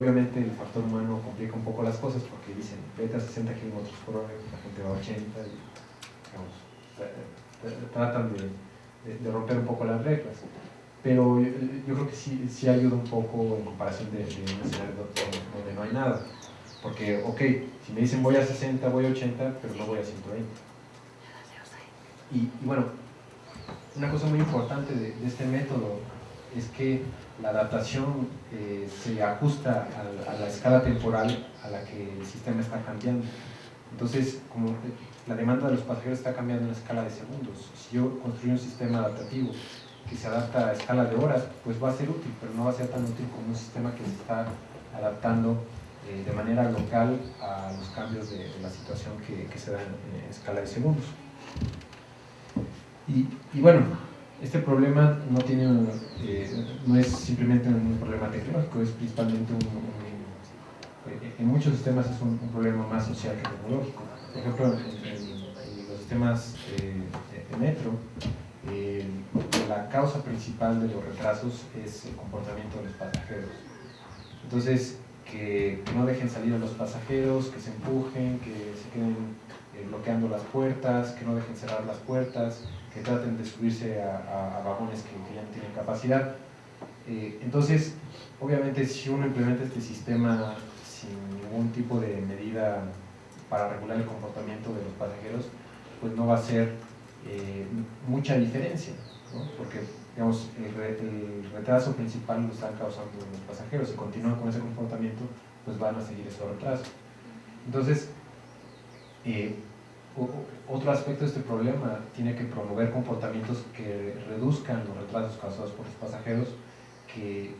Obviamente el factor humano complica un poco las cosas porque dicen vete a 60 km por hora, la gente va a 80 y tratan de, romper un poco las reglas. Pero yo, creo que sí, sí, ayuda un poco en comparación de, de un escenario donde, no hay nada. Porque, ok, si me dicen voy a 60, voy a 80, pero no voy a 120. Y, y bueno, una cosa muy importante de este método es que la adaptación eh, se ajusta a, la escala temporal a la que el sistema está cambiando. Entonces, como la demanda de los pasajeros está cambiando en la escala de segundos, si yo construyo un sistema adaptativo que se adapta a escala de horas, pues va a ser útil, pero no va a ser tan útil como un sistema que se está adaptando eh, de manera local a los cambios de, la situación que, se da en, escala de segundos. Y, y bueno, este problema no, tiene, eh, no es simplemente un problema tecnológico, es principalmente un, eh, en muchos sistemas es un, problema más social que tecnológico. Por ejemplo, en, los sistemas eh, de metro, la causa principal de los retrasos es el comportamiento de los pasajeros. Entonces, que no dejen salir a los pasajeros, que se empujen, que se queden bloqueando las puertas, que no dejen cerrar las puertas, que traten de subirse a, vagones que, ya no tienen capacidad. Eh, entonces, obviamente si uno implementa este sistema sin ningún tipo de medida para regular el comportamiento de los pasajeros, pues no va a ser eh, mucha diferencia, porque digamos, el, retraso principal lo están causando los pasajeros, si continúan con ese comportamiento, pues van a seguir esos retrasos. Entonces, eh, otro aspecto de este problema tiene que promover comportamientos que reduzcan los retrasos causados por los pasajeros, que eh,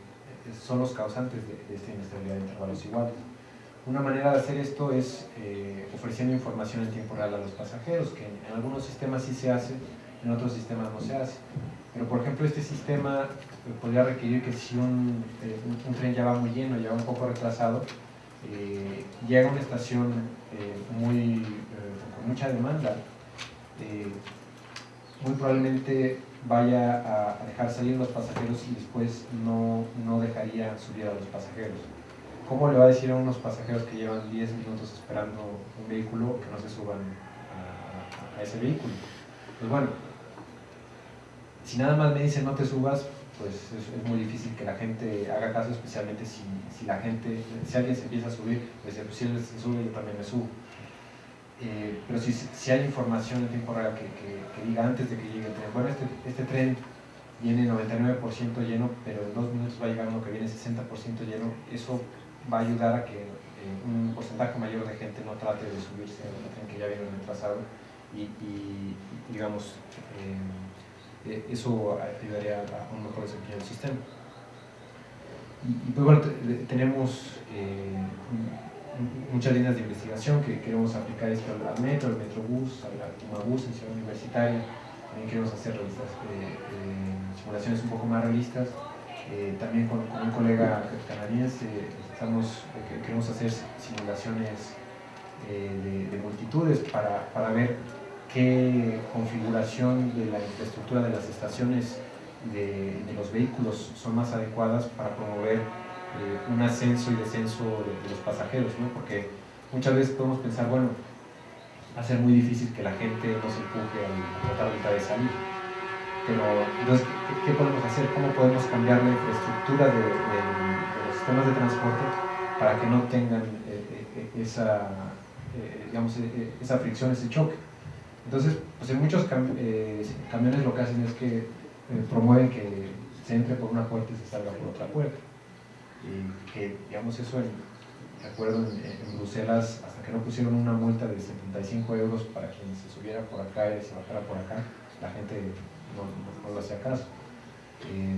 son los causantes de, esta inestabilidad de intervalos iguales. Una manera de hacer esto es eh, ofreciendo información en tiempo real a los pasajeros, que en, algunos sistemas sí se hace, en otros sistemas no se hace. Pero por ejemplo este sistema eh, podría requerir que si un, tren ya va muy lleno, ya va un poco retrasado, llega a una estación muy mucha demanda, eh, muy probablemente vaya a dejar salir los pasajeros y después no, no dejaría subir a los pasajeros. ¿Cómo le va a decir a unos pasajeros que llevan 10 minutos esperando un vehículo que no se suban a, ese vehículo? Pues bueno, si nada más me dicen no te subas, pues es, muy difícil que la gente haga caso, especialmente si, si, la gente, si alguien se empieza a subir, pues si él se sube yo también me subo. Eh, pero si, si, hay información en tiempo real que, que, diga antes de que llegue el tren, bueno, este, este tren viene 99% lleno, pero en dos minutos va a llegar uno que viene 60% lleno, eso va a ayudar a que eh, un porcentaje mayor de gente no trate de subirse al tren que ya viene retrasado y, y digamos, eh, eso ayudaría a un mejor desempeño del sistema. Y, y pues bueno, tenemos muchas líneas de investigación que queremos aplicar esto al metro, al metrobús, al Tumabús en Ciudad Universitaria. También queremos hacer eh, eh, simulaciones un poco más realistas. Eh, también con, un colega canadiense estamos, queremos hacer simulaciones de, multitudes para, para, ver qué configuración de la infraestructura de las estaciones de los vehículos son más adecuadas para promover eh, un ascenso y descenso de, los pasajeros, ¿no? porque muchas veces podemos pensar, bueno, va a ser muy difícil que la gente no se empuje a tratar de salir. Pero, entonces, ¿qué, podemos hacer? ¿Cómo podemos cambiar la infraestructura de, los sistemas de transporte para que no tengan eh, eh, esa, digamos, esa fricción, ese choque? Entonces, pues en muchos camiones lo que hacen es que promueven que se entre por una puerta y se salga por otra puerta que digamos eso, en, recuerdo en, Bruselas, hasta que no pusieron una multa de 75 euros para quien se subiera por acá y se bajara por acá, la gente no, lo hacía caso. Eh,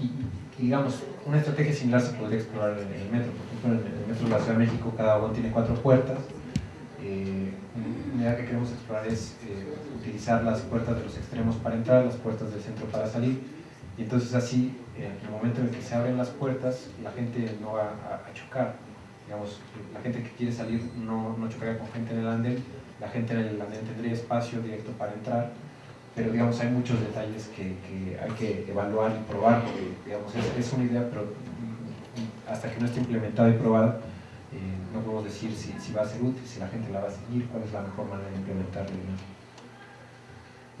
y, digamos, una estrategia similar se podría explorar en el metro. Por ejemplo, en el metro de la Ciudad de México cada vagón tiene cuatro puertas. Eh, una idea que queremos explorar es eh, utilizar las puertas de los extremos para entrar, las puertas del centro para salir, y entonces así en el momento en el que se abren las puertas, la gente no va a, chocar. Digamos, la gente que quiere salir no, no, chocaría con gente en el andén, la gente en el andén tendría espacio directo para entrar, pero digamos, hay muchos detalles que, que hay que evaluar y probar, porque digamos, es, es, una idea, pero hasta que no esté implementada y probada, eh, no podemos decir si, si, va a ser útil, si la gente la va a seguir, cuál es la mejor manera de implementarla.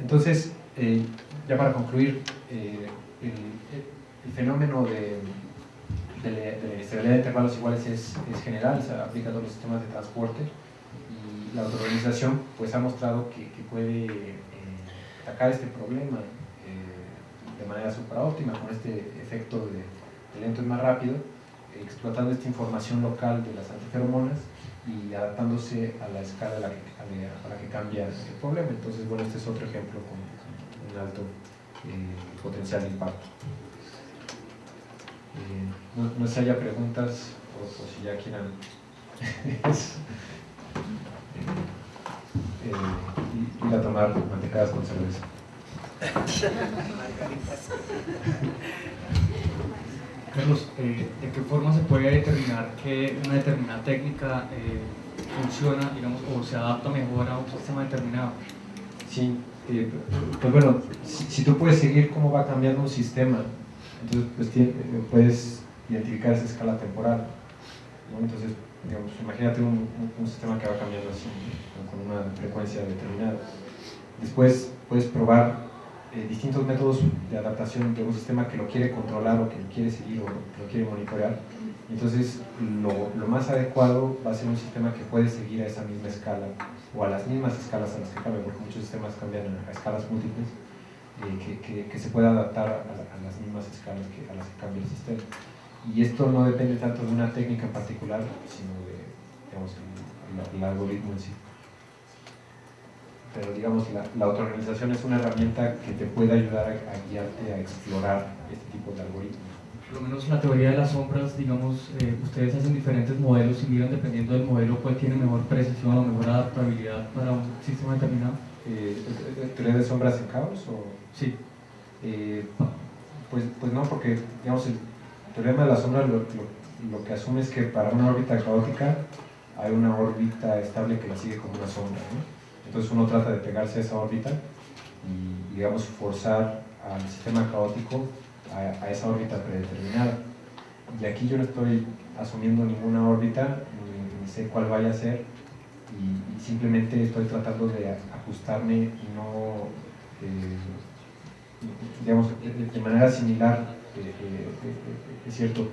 Entonces, eh, ya para concluir, el, el, fenómeno de, de, de, estabilidad de intervalos iguales es, es, general, se aplica a todos los sistemas de transporte y la autoorganización pues, ha mostrado que, que puede atacar este problema de manera óptima con este efecto de, lento y más rápido, explotando esta información local de las antiferomonas y adaptándose a la escala a la que, a la que cambia el problema. Entonces, bueno, este es otro ejemplo con un alto eh, potencial de impacto. Eh, no, sé si haya preguntas o, si ya quieran eh, ir a tomar mantecadas con cerveza. Carlos, eh, ¿de qué forma se puede determinar que una determinada técnica eh, funciona, digamos, o se adapta mejor a un sistema determinado? Sí, eh, pues bueno, si, tú puedes seguir cómo va cambiando un sistema, entonces pues, puedes identificar esa escala temporal. Entonces, digamos, imagínate un, sistema que va cambiando así, con una frecuencia determinada. Después puedes probar eh, distintos métodos de adaptación de un sistema que lo quiere controlar o que lo quiere seguir o que lo quiere monitorear. Entonces, lo, más adecuado va a ser un sistema que puede seguir a esa misma escala o a las mismas escalas a las que cambia, porque muchos sistemas cambian a, escalas múltiples, que, que, que, se pueda adaptar a, a, las mismas escalas que, a las que cambia el sistema. Y esto no depende tanto de una técnica en particular, sino de digamos, el, el algoritmo en sí pero digamos la, la autoorganización es una herramienta que te puede ayudar a, guiarte a explorar este tipo de algoritmos. Por lo menos la teoría de las sombras, digamos, eh, ustedes hacen diferentes modelos y miran dependiendo del modelo cuál tiene mejor precisión o mejor adaptabilidad para un sistema determinado. Eh, ¿Teoría de sombras en caos? O? Sí. Eh, pues, pues no, porque digamos, el teorema de la sombra lo, lo, lo, que asume es que para una órbita caótica hay una órbita estable que la sigue como una sombra. ¿no? Entonces uno trata de pegarse a esa órbita y, digamos, forzar al sistema caótico a, esa órbita predeterminada. Y aquí yo no estoy asumiendo ninguna órbita, ni, sé cuál vaya a ser, y, simplemente estoy tratando de ajustarme y no, eh, digamos, de, manera similar, eh, eh, es cierto,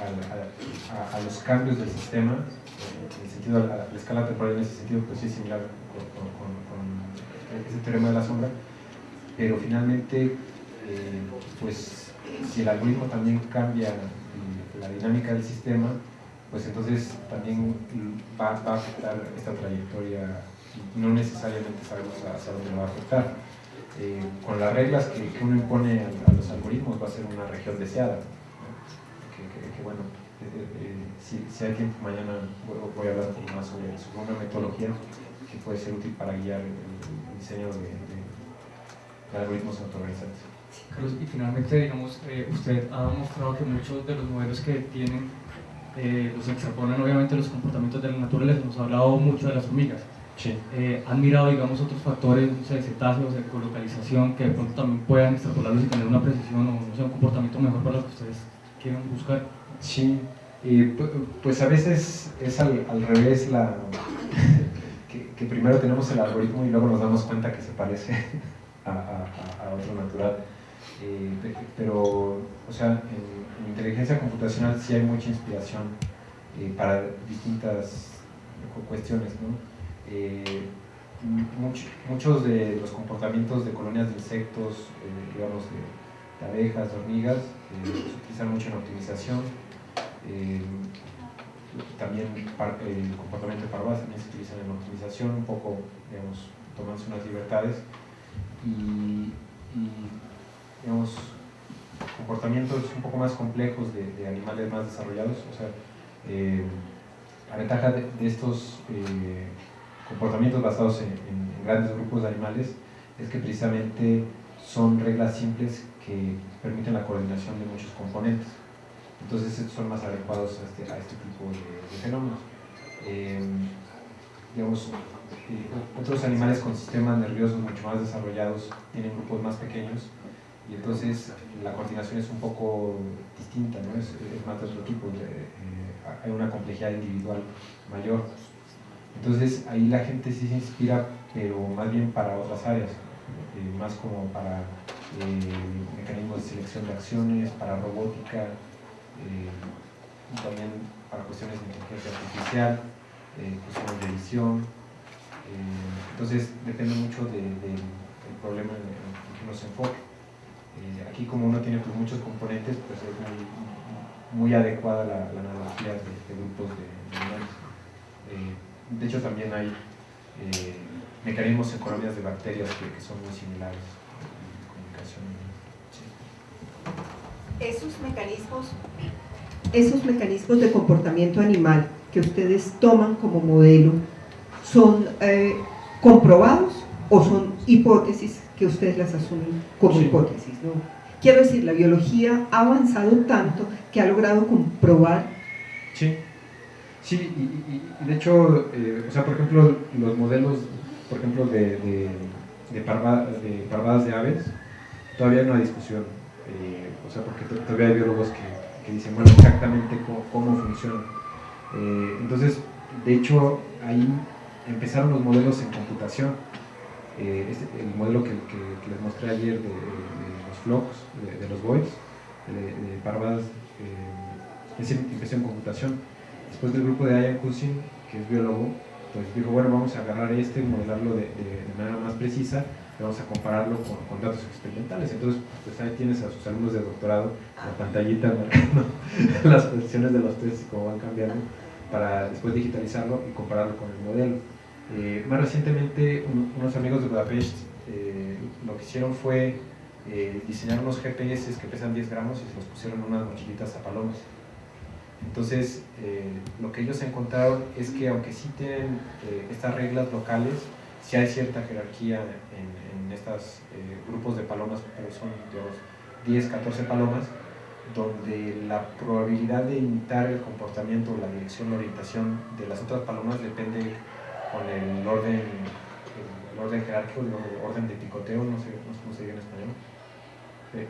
a, a, los cambios del sistema, en el sentido, la, la escala temporal en ese sentido, pues sí es similar con, ese teorema de la sombra, pero finalmente, eh, pues si el algoritmo también cambia la dinámica del sistema, pues entonces también va, va a afectar esta trayectoria no necesariamente sabemos hacia dónde va a afectar. Eh, con las reglas que, uno impone a, a, los algoritmos va a ser una región deseada, que, que, que, bueno, eh, si, si, hay tiempo mañana voy, a hablar un poco más sobre, una metodología que puede ser útil para guiar el, diseño de, de, algoritmos autoorganizantes. Carlos, y finalmente, digamos, eh, usted ha mostrado que muchos de los modelos que tienen eh, los extrapolan obviamente los comportamientos de la naturaleza, nos ha hablado mucho de las hormigas. Sí. Eh, ¿Han mirado, digamos, otros factores, no sé, cetáceos, de colocalización, que de pronto también puedan extrapolarlos y tener una precisión o no sé, un comportamiento mejor para lo que ustedes quieren buscar? Sí, pues a veces es al, al revés la, que, que, primero tenemos el algoritmo y luego nos damos cuenta que se parece a, a, a otro natural. Eh, pero, o sea, en, en, inteligencia computacional sí hay mucha inspiración eh, para distintas cuestiones, ¿no? Eh, much, muchos de los comportamientos de colonias de insectos, eh, digamos, de, abejas, de hormigas, eh, se utilizan mucho en optimización también el comportamiento de parvas también se utiliza en optimización, un poco, digamos, tomándose unas libertades y, y digamos, comportamientos un poco más complejos de, animales más desarrollados, o sea, la ventaja de, estos comportamientos basados en, grandes grupos de animales es que precisamente son reglas simples que permiten la coordinación de muchos componentes. Entonces son más adecuados a este, a este tipo de, de fenómenos. Eh, digamos, eh, otros animales con sistemas nerviosos mucho más desarrollados tienen grupos más pequeños y entonces la coordinación es un poco distinta, ¿no? es, más de otro tipo, eh, hay una complejidad individual mayor. Entonces ahí la gente sí se inspira, pero más bien para otras áreas, eh, más como para eh, mecanismos de selección de acciones, para robótica, también para cuestiones de inteligencia artificial, cuestiones de visión. entonces depende mucho del problema en, el que uno se enfoque. Eh, aquí como uno tiene pues, muchos componentes, pues es muy, adecuada la, analogía de, grupos de, de eh, de hecho también hay eh, mecanismos en colonias de bacterias que, son muy similares en comunicación. Esos mecanismos, esos mecanismos de comportamiento animal que ustedes toman como modelo, ¿son comprobados o son hipótesis que ustedes las asumen como hipótesis. ¿no? Quiero decir, la biología ha avanzado tanto que ha logrado comprobar. Sí, sí, y, de hecho, eh, o sea, por ejemplo, los modelos, por ejemplo, de, de, parvadas de aves, todavía no hay discusión. Eh, o sea, porque todavía hay biólogos que, que dicen, bueno, exactamente cómo, cómo funcionan. Eh, entonces, de hecho, ahí empezaron los modelos en computación eh, este, el modelo que, les mostré ayer de, los flocks, de, los voids, de, parvadas, eh, es en computación. Después del grupo de Ian Cousin, que es biólogo, pues dijo, bueno, vamos a agarrar este y modelarlo de, manera más precisa, y vamos a compararlo con, datos experimentales. Entonces, pues ahí tienes a sus alumnos de doctorado, la pantallita marcando las posiciones de los test y cómo van cambiando, para después digitalizarlo y compararlo con el modelo. Eh, más recientemente, unos amigos de Budapest eh, lo que hicieron fue eh, diseñar unos GPS que pesan 10 gramos y se los pusieron en unas mochilitas a palomas. Entonces, lo que ellos encontraron es que aunque sí tienen estas reglas locales, sí hay cierta jerarquía en, estos grupos de palomas, pero son 10, 14 palomas, donde la probabilidad de imitar el comportamiento, la dirección, la orientación de las otras palomas depende con el orden, el orden jerárquico, el orden de picoteo, no sé, cómo se dice en español,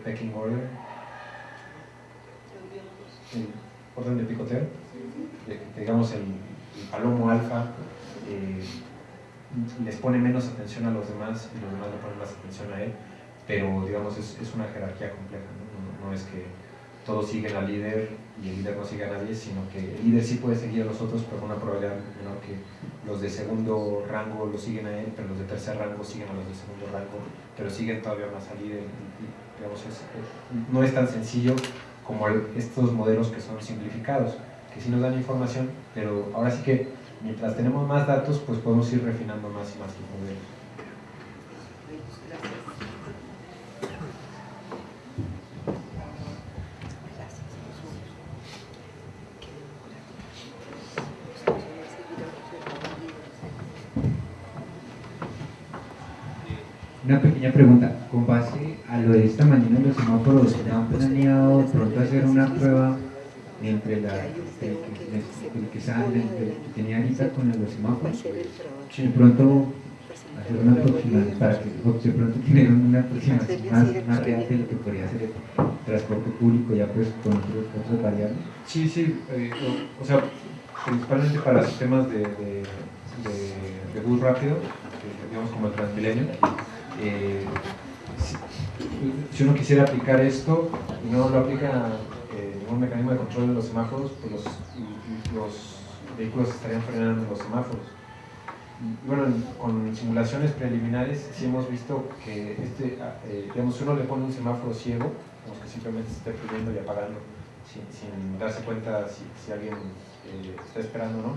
pecking order, orden de picoteo, digamos el, palomo alfa eh, les pone menos atención a los demás y los demás le ponen más atención a él, pero digamos es, es una jerarquía compleja, ¿no? no es que todos siguen al líder y el líder no sigue a nadie, sino que el líder sí puede seguir a los otros, pero con una probabilidad menor que los de segundo rango lo siguen a él, pero los de tercer rango siguen a los de segundo rango, pero siguen todavía más al líder. digamos, no es tan sencillo como estos modelos que son simplificados, que sí nos dan información, pero ahora sí que mientras tenemos más datos, pues podemos ir refinando más y más los modelos. Una pequeña pregunta, con base lo de esta mañana los semáforos, ¿han planeado pronto hacer una prueba entre la, el, que, que tenía ahorita con los semáforos? De pronto hacer una aproximación, para que de pronto tener una aproximación más, más real de lo que podría ser el transporte público ya pues con otros, otros variables. Sí, sí, eh, o, sea, principalmente para sistemas de, de, de, bus rápido, digamos como el Transmilenio, eh, si, uno quisiera aplicar esto y no lo aplica eh, un mecanismo de control de los semáforos, pues los, los vehículos estarían frenando los semáforos. Bueno, con simulaciones preliminares sí hemos visto que este, ah, eh, digamos, uno le pone un semáforo ciego, que simplemente se esté prendiendo y apagando sin, darse cuenta si, alguien eh, está esperando o no,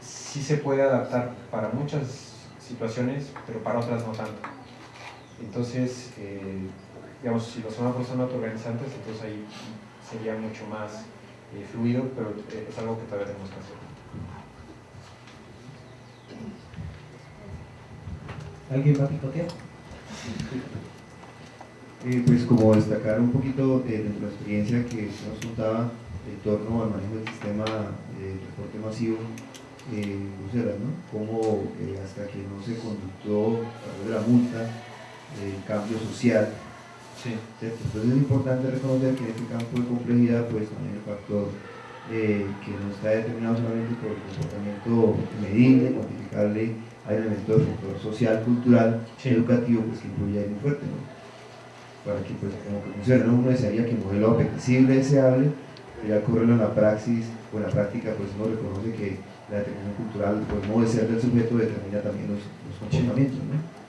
sí se puede adaptar para muchas situaciones, pero para otras no tanto. Entonces, eh, digamos, si los semáforos son autoorganizantes, entonces ahí sería mucho más eh, fluido, pero eh, es algo que todavía tenemos que hacer. ¿Alguien va a picotear? pues como destacar un poquito de nuestra experiencia que nos contaba en torno al manejo del sistema de transporte masivo eh, ¿no? Cómo eh, hasta que no se conductó a través de la multa el cambio social. Entonces es importante reconocer que en este campo de complejidad, pues también el factor eh, que no está determinado solamente por el comportamiento medible, cuantificable, hay un elemento del sector social, cultural, educativo, pues que influye ahí muy fuerte, ¿no? Para que, pues, como que funcione, ¿no? uno desearía que el modelo apetecible, deseable, pero ya ocurre en la praxis o en la práctica, pues uno reconoce que la determinación cultural, por el modo de ser del sujeto, determina también los, comportamientos, ¿no?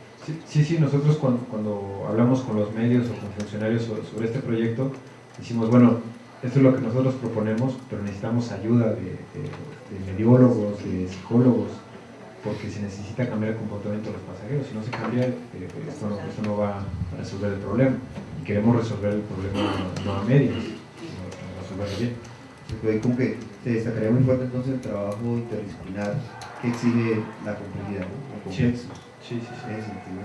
Sí, sí, nosotros cuando, cuando, hablamos con los medios o con funcionarios sobre, este proyecto, decimos, bueno, esto es lo que nosotros proponemos, pero necesitamos ayuda de, de mediólogos, de psicólogos, porque se necesita cambiar el comportamiento de los pasajeros. Si no se cambia, eh, esto, no, va a resolver el problema. Y queremos resolver el problema no a medios, sino resolverlo bien. Se como que se destacaría muy fuerte entonces el trabajo interdisciplinar que exige la complejidad, ¿no? Sí, sí, sí. sí. Ese sentido,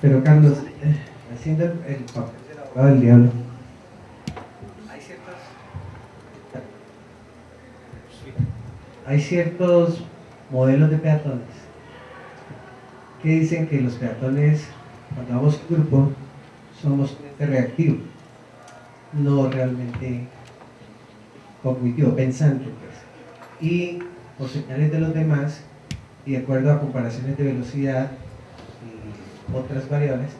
Pero Carlos, eh, haciendo el, el papel del abogado del diablo, hay ciertos modelos de peatones que dicen que los peatones, cuando vamos en grupo, somos reactivos, no realmente cognitivo, pensante. Pues. Y por señales de los demás, y de acuerdo a comparaciones de velocidad y otras variables,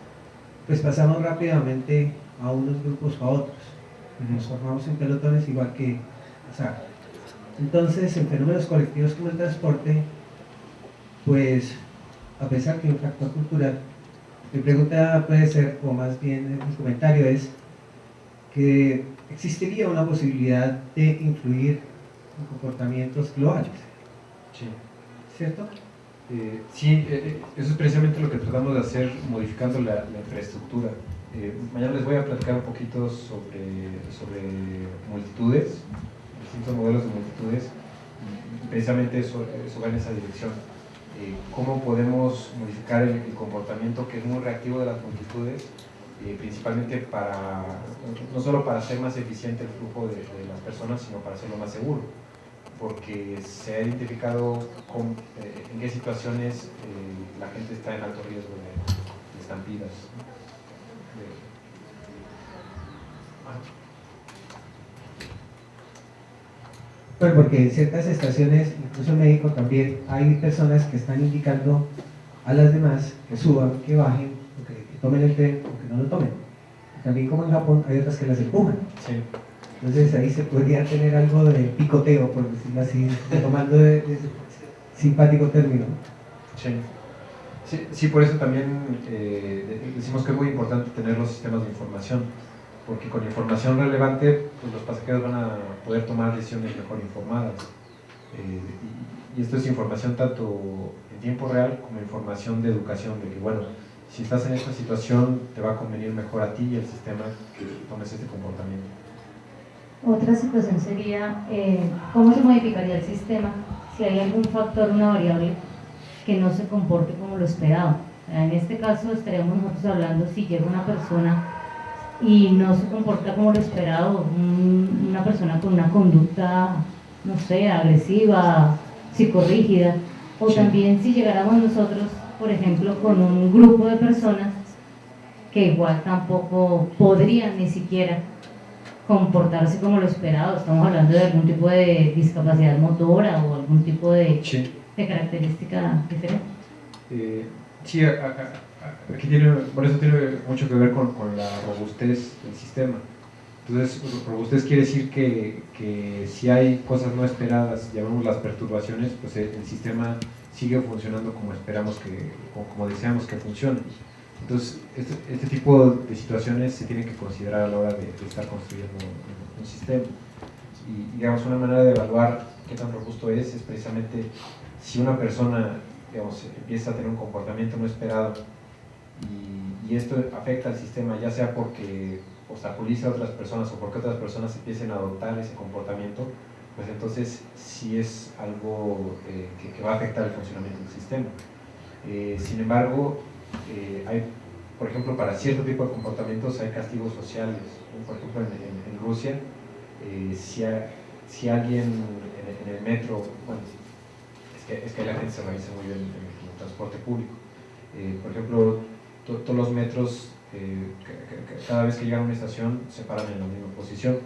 pues pasamos rápidamente a unos grupos o a otros. Nos formamos en pelotones igual que, entonces, en fenómenos colectivos como el transporte, pues, a pesar que un factor cultural, mi pregunta puede ser, o más bien mi comentario es, que existiría una posibilidad de influir en comportamientos globales. Sí. ¿Cierto? Eh, sí, eh, eh, eso es precisamente lo que tratamos de hacer modificando la, infraestructura. mañana les voy a platicar un poquito sobre, sobre multitudes, distintos modelos de multitudes, precisamente eso, eso va en esa dirección. Eh, ¿Cómo podemos modificar el, comportamiento que es muy reactivo de las multitudes, eh, principalmente para, no solo para hacer más eficiente el flujo de, las personas, sino para hacerlo más seguro? Porque se ha identificado eh, en qué situaciones la gente está en alto riesgo de, estampidas. Bueno, porque en ciertas estaciones, incluso en México también, hay personas que están indicando a las demás que suban, que bajen, que, tomen el tren que no lo tomen. También como en Japón hay otras que las empujan. Entonces ahí se podría tener algo de picoteo, por decirlo así, tomando de, simpático término. Sí. Sí, por eso también eh, decimos que es muy importante tener los sistemas de información porque con información relevante pues los pasajeros van a poder tomar decisiones mejor informadas. Eh, y, esto es información tanto en tiempo real como información de educación, de que bueno, si estás en esta situación te va a convenir mejor a ti y al sistema que tomes este comportamiento. Otra situación sería eh, cómo se modificaría el sistema si hay algún factor, una variable que no se comporte como lo esperado. En este caso estaríamos nosotros hablando si llega una persona y no se comporta como lo esperado, una persona con una conducta, no sé, agresiva, psicorrígida, o también si llegáramos nosotros, por ejemplo, con un grupo de personas que igual tampoco podrían ni siquiera comportarse como lo esperado, estamos hablando de algún tipo de discapacidad motora o algún tipo de, de característica diferente. Eh, sí, aquí tiene, por eso tiene mucho que ver con, con, la robustez del sistema. Entonces, robustez quiere decir que, que, si hay cosas no esperadas, llamamos las perturbaciones, pues el, sistema sigue funcionando como esperamos que, como, deseamos que funcione. Entonces, este, este, tipo de situaciones se tienen que considerar a la hora de, estar construyendo un, un, sistema. Y, digamos, una manera de evaluar qué tan robusto es, es precisamente si una persona, digamos, empieza a tener un comportamiento no esperado y, esto afecta al sistema, ya sea porque obstaculiza a otras personas o porque otras personas empiecen a adoptar ese comportamiento, pues entonces sí es algo eh, que, va a afectar el funcionamiento del sistema. Eh, sin embargo, eh, hay, por ejemplo, para cierto tipo de comportamientos hay castigos sociales. Por ejemplo, en, Rusia, si, si alguien en, el metro, bueno, es que, es que la gente se organiza muy bien en, el transporte público. Eh, por ejemplo, todos los metros, eh, cada vez que llegan a una estación, se paran en la misma posición.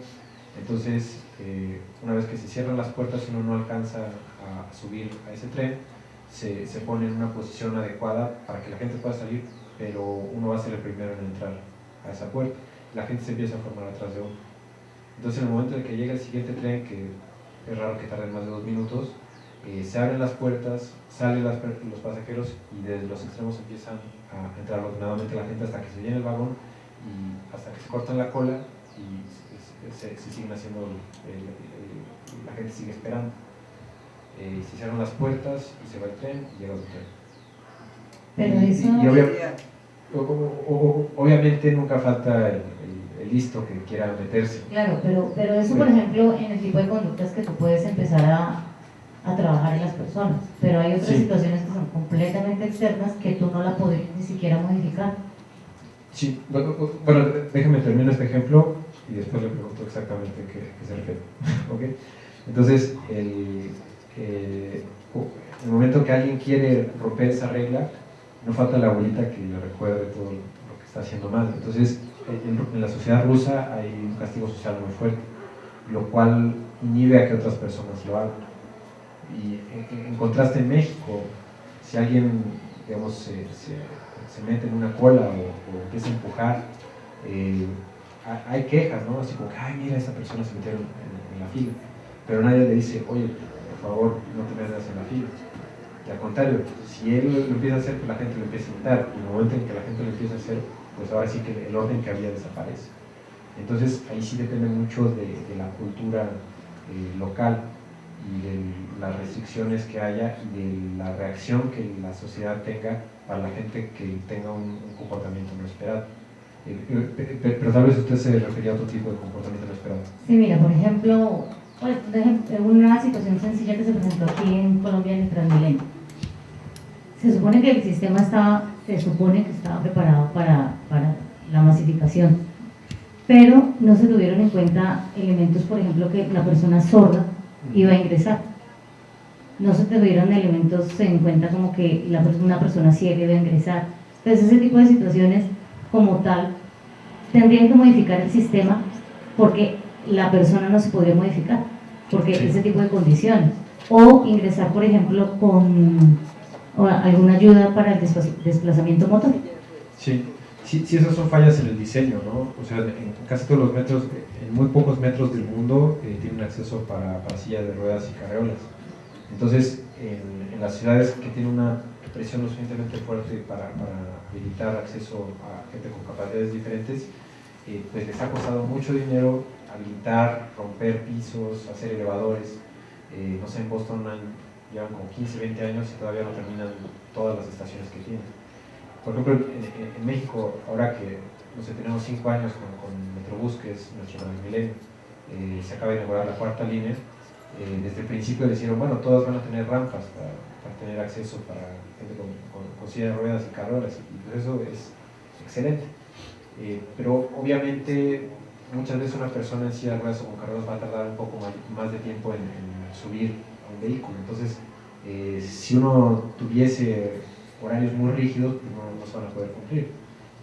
Entonces, eh, una vez que se cierran las puertas, uno no alcanza a, subir a ese tren, se, se, pone en una posición adecuada para que la gente pueda salir, pero uno va a ser el primero en entrar a esa puerta. La gente se empieza a formar atrás de uno. Entonces, en el momento en que llega el siguiente tren, que es raro que tarde más de dos minutos, eh, se abren las puertas, salen los pasajeros y desde los extremos empiezan a entrar ordenadamente la gente hasta que se llena el vagón y hasta que se cortan la cola y se, siguen haciendo, la gente sigue esperando. Eh, se cierran las puertas y se va el tren y llega otro tren. Pero eso... obviamente nunca falta el, listo que quiera meterse. Claro, pero, pero eso, por ejemplo, en el tipo de conductas que tú puedes empezar a, a trabajar en las personas, pero hay otras situaciones que son completamente externas que tú no la podrías ni siquiera modificar. Sí, bueno, déjame terminar este ejemplo y después le pregunto exactamente qué, qué se refiere. ¿Okay? Entonces, el, eh, el momento que alguien quiere romper esa regla, no falta la abuelita que le recuerde todo lo que está haciendo mal. Entonces, en, la sociedad rusa hay un castigo social muy fuerte, lo cual inhibe a que otras personas lo hagan. Y en, contraste en México, si alguien digamos, se, se, mete en una cola o, empieza a empujar, eh, hay quejas, ¿no? Así como que, ay, mira, esta persona se metió en, la fila. Pero nadie le dice, oye, por favor, no te metas en la fila. Y al contrario, si él lo empieza a hacer, pues la gente lo empieza a imitar. Y en el momento en que la gente lo empieza a hacer, pues ahora sí que el orden que había desaparece. Entonces ahí sí depende mucho de, la cultura eh, local y de las restricciones que haya y de la reacción que la sociedad tenga para la gente que tenga un, comportamiento no esperado. Eh, eh, pero, tal vez usted se refería a otro tipo de comportamiento no esperado. Sí, mira, por ejemplo, pues, una situación sencilla que se presentó aquí en Colombia en el Transmilenio. Se supone que el sistema estaba se supone que estaba preparado para, para la masificación, pero no se tuvieron en cuenta elementos, por ejemplo, que la persona sorda iba a ingresar. No se tuvieron elementos en cuenta como que la, una persona ciega iba a ingresar. Entonces ese tipo de situaciones como tal tendrían que modificar el sistema porque la persona no se podría modificar, porque ese tipo de condiciones. O ingresar, por ejemplo, con alguna ayuda para el desplazamiento motor. Sí, sí, sí, esas son fallas en el diseño, ¿no? O sea, en casi todos los metros, en muy pocos metros del mundo eh, tienen acceso para, para sillas de ruedas y carreolas. Entonces, en, las ciudades que tienen una presión lo suficientemente fuerte para, para habilitar acceso a gente con capacidades diferentes, eh, pues les ha costado mucho dinero habilitar, romper pisos, hacer elevadores. Eh, no sé, en Boston han llevan como 15, 20 años y todavía no terminan todas las estaciones que tienen. Por ejemplo, en, México, ahora que no sé, tenemos 5 años con, con, Metrobús, que es nuestro milenio, eh, se acaba de inaugurar la cuarta línea, eh, desde el principio dijeron, bueno, todas van a tener rampas para, para tener acceso para con, con, silla de ruedas y carreras, y pues eso es excelente. Eh, pero obviamente muchas veces una persona en silla de ruedas o con carreras va a tardar un poco más, de tiempo en, subir vehículo. Entonces, eh, si uno tuviese horarios muy rígidos, pues no, se van a poder cumplir.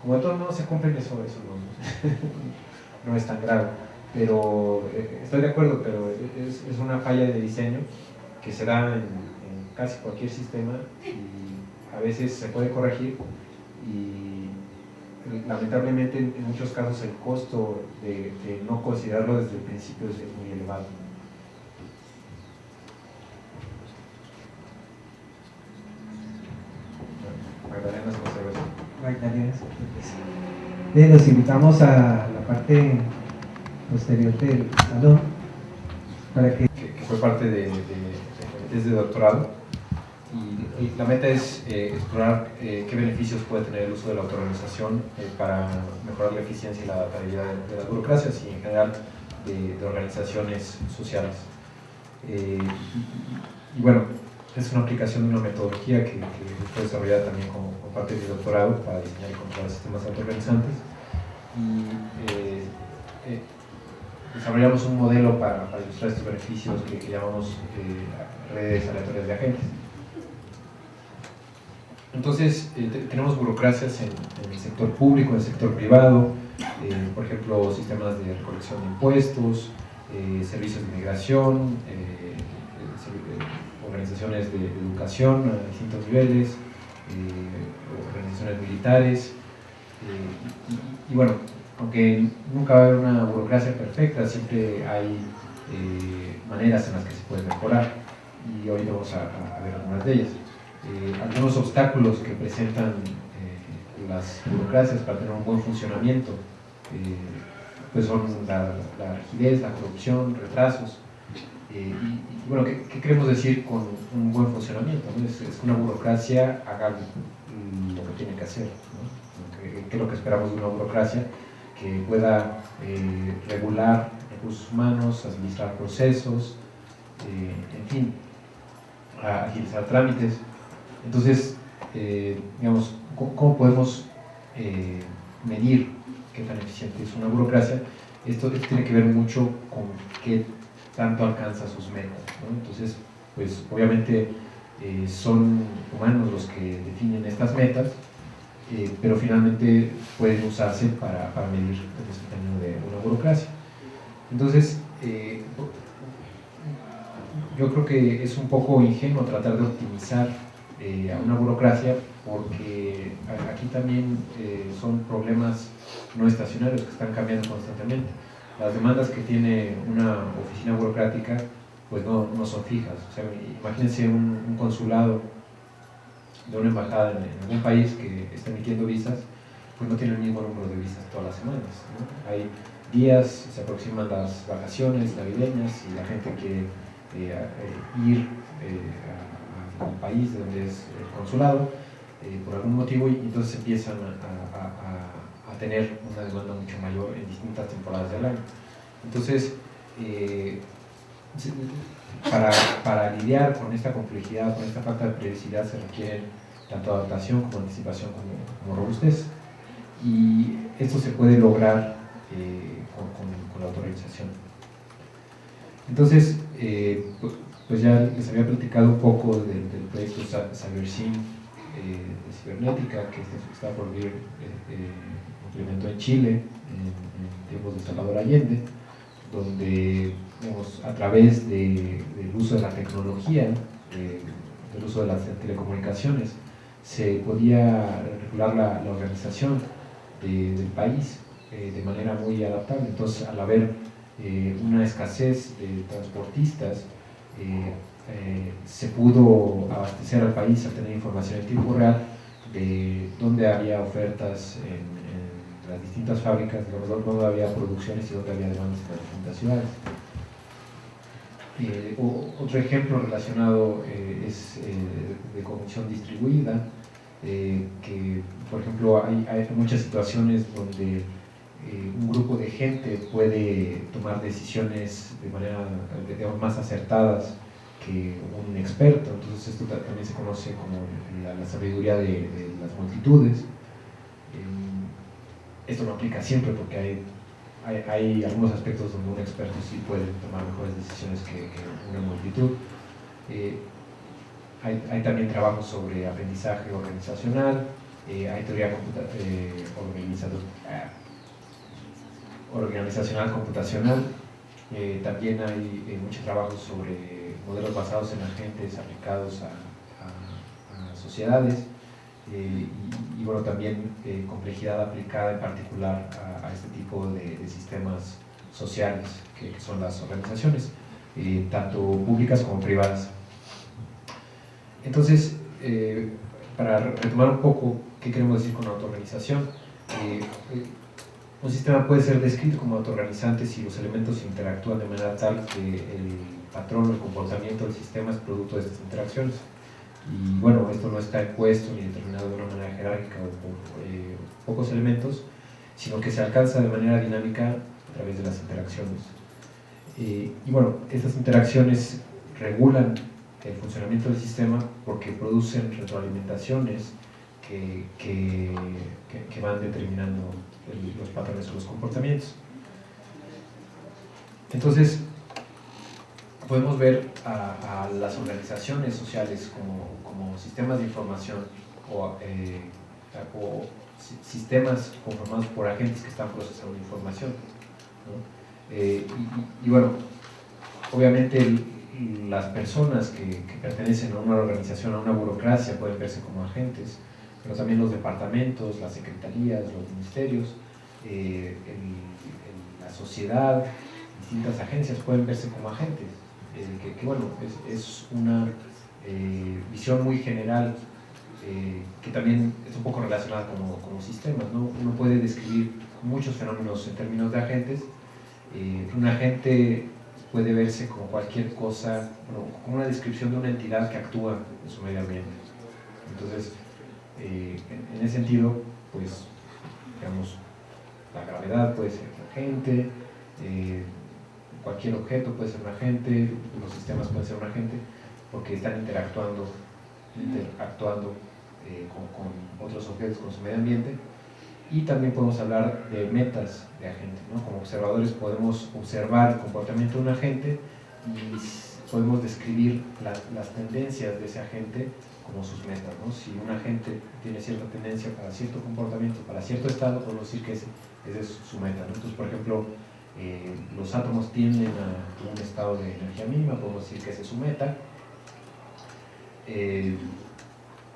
Como de todos modos se cumplen, eso, eso no, no es tan grave. Pero eh, estoy de acuerdo, pero es, una falla de diseño que se da en, casi cualquier sistema a veces se puede corregir y lamentablemente en, muchos casos el costo de, de no considerarlo desde el principio es muy elevado. Bien, los invitamos a la parte posterior del salón para que... que fue parte de, de, doctorado y, la meta es eh, explorar eh, qué beneficios puede tener el uso de la autorganización eh, para mejorar la eficiencia y la adaptabilidad de, las burocracias y en general de, organizaciones sociales. y, bueno, es una aplicación de una metodología que, fue desarrollada también como, parte de mi doctorado para diseñar y controlar sistemas autoorganizantes. Y eh, eh, desarrollamos un modelo para, ilustrar estos beneficios que, llamamos eh, redes aleatorias de agentes. Entonces, eh, tenemos burocracias en, el sector público, en el sector privado, eh, por ejemplo, sistemas de recolección de impuestos, servicios de inmigración, organizaciones de, educación a distintos niveles, organizaciones militares, y, bueno, aunque nunca va a haber una burocracia perfecta, siempre hay eh, maneras en las que se puede mejorar y hoy vamos a, ver algunas de ellas. Eh, algunos obstáculos que presentan eh, las burocracias para tener un buen funcionamiento pues son la, rigidez, la corrupción, retrasos. Y, bueno, ¿qué, queremos decir con un buen funcionamiento? Es, que una burocracia haga lo que tiene que hacer. ¿Qué es lo que esperamos de una burocracia? que pueda eh, regular recursos humanos, administrar procesos, eh, en fin, agilizar trámites. Entonces, eh, digamos, ¿cómo, podemos medir qué tan eficiente es una burocracia? Esto, tiene que ver mucho con qué tanto alcanza sus metas. Entonces, pues obviamente son humanos los que definen estas metas, eh, pero finalmente pueden usarse para, para medir el desempeño de una burocracia. Entonces, eh, yo creo que es un poco ingenuo tratar de optimizar eh, a una burocracia porque aquí también son problemas no estacionarios que están cambiando constantemente. Las demandas que tiene una oficina burocrática pues no, no son fijas. Imagínense un, consulado de una embajada en, algún país que está emitiendo visas, pues no tiene el mismo número de visas todas las semanas. Hay días, se aproximan las vacaciones navideñas y la gente quiere eh, eh, ir eh, al país donde es el consulado por algún motivo y entonces empiezan a, tener una demanda mucho mayor en distintas temporadas del año. Entonces, para, para, lidiar con esta complejidad, con esta falta de previsibilidad, se requieren tanto adaptación como anticipación como, robustez. Y esto se puede lograr eh, con, la autorrealización. Entonces, eh, pues ya les había platicado un poco del, proyecto CyberSyn eh, de cibernética que está por vir implementó en Chile en, tiempos de Salvador Allende, donde a través del uso de la tecnología, del uso de las telecomunicaciones, se podía regular la, organización del país eh, de manera muy adaptable. Entonces, al haber eh, una escasez de transportistas, eh, se pudo abastecer al país al tener información en tiempo real de dónde había ofertas en, las distintas fábricas, dónde había producciones y dónde había demandas en las distintas ciudades. otro ejemplo relacionado es de comisión distribuida, eh, que, por ejemplo, hay, hay muchas situaciones donde eh, un grupo de gente puede tomar decisiones de manera más acertadas que un experto, entonces esto también se conoce como la, sabiduría de, las multitudes. Eh, esto no aplica siempre porque hay, hay, algunos aspectos donde un experto sí puede tomar mejores decisiones que, una multitud. Hay, también trabajos sobre aprendizaje organizacional, eh, hay teoría eh, eh, organizacional computacional, también hay mucho trabajo sobre modelos basados en agentes aplicados a, sociedades y, bueno, también complejidad aplicada en particular a, este tipo de, sistemas sociales que, que, son las organizaciones, tanto públicas como privadas. Entonces, eh, para retomar un poco qué queremos decir con autoorganización, eh, eh, un sistema puede ser descrito como autoorganizante si los elementos interactúan de manera tal que el patrón o el comportamiento del sistema es producto de estas interacciones. Y bueno, esto no está impuesto ni determinado de una manera jerárquica o por pocos elementos, sino que se alcanza de manera dinámica a través de las interacciones. y bueno, estas interacciones regulan el funcionamiento del sistema porque producen retroalimentaciones que, que, que, van determinando los patrones o los comportamientos. entonces, podemos ver a, las organizaciones sociales como, como, sistemas de información o, eh, o, sistemas conformados por agentes que están procesando información. Eh, y, bueno, obviamente las personas que, pertenecen a una organización, a una burocracia, pueden verse como agentes, pero también los departamentos, las secretarías, los ministerios, eh, la sociedad, distintas agencias pueden verse como agentes, eh, que, bueno, es, una eh, visión muy general que también es un poco relacionada como, como sistemas, ¿no? Uno puede describir muchos fenómenos en términos de agentes, un agente puede verse como cualquier cosa, como una descripción de una entidad que actúa en su medio ambiente. Entonces, en, ese sentido, pues, digamos, la gravedad puede ser agente, eh, cualquier objeto puede ser un agente, los sistemas pueden ser un agente, porque están interactuando, interactuando eh, con, otros objetos, con su medio ambiente. Y también podemos hablar de metas de agente. Como observadores podemos observar el comportamiento de un agente y podemos describir las tendencias de ese agente como sus metas. Si un agente tiene cierta tendencia para cierto comportamiento, para cierto estado, podemos decir que ese esa es su meta. Entonces, por ejemplo, eh, los átomos tienden a un estado de energía mínima, podemos decir que esa es su meta. Eh,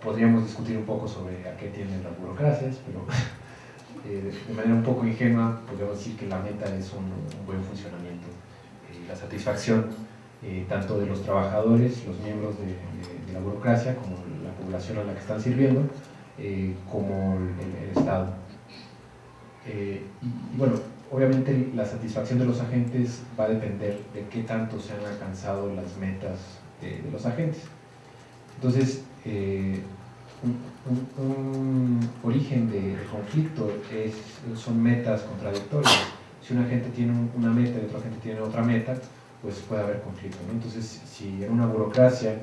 podríamos discutir un poco sobre a qué tienden las burocracias, pero eh, de manera un poco ingenua podríamos decir que la meta es un, buen funcionamiento, la satisfacción tanto de los trabajadores, los miembros de, la burocracia, como la población a la que están sirviendo, como el Estado. Eh, y, bueno, obviamente la satisfacción de los agentes va a depender de qué tanto se han alcanzado las metas de, los agentes. Entonces, eh, un, origen de, conflicto es, son metas contradictorias. Si un agente tiene una meta y otro agente tiene otra meta, pues puede haber conflicto. Obentonces, Entonces, si en una burocracia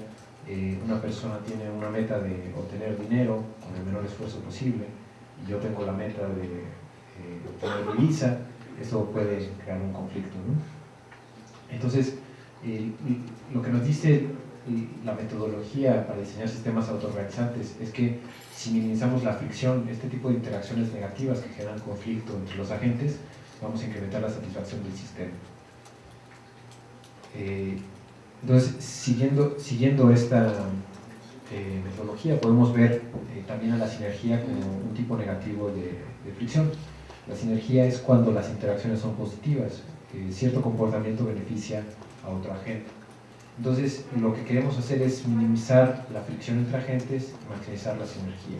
eh, una persona tiene una meta de obtener dinero con el menor esfuerzo posible, y yo tengo la meta de eh, divisa, eso puede crear un conflicto. Entonces, lo que nos dice la metodología para diseñar sistemas autoorganizantes es que si minimizamos la fricción, este tipo de interacciones negativas que generan conflicto entre los agentes, vamos a incrementar la satisfacción del sistema. Entonces, siguiendo, siguiendo esta eh, metodología, podemos ver eh, también a la sinergia como un tipo negativo de fricción. La sinergia es cuando las interacciones son positivas, cierto comportamiento beneficia a otro agente. Entonces, lo que queremos hacer es minimizar la fricción entre agentes y maximizar la sinergia.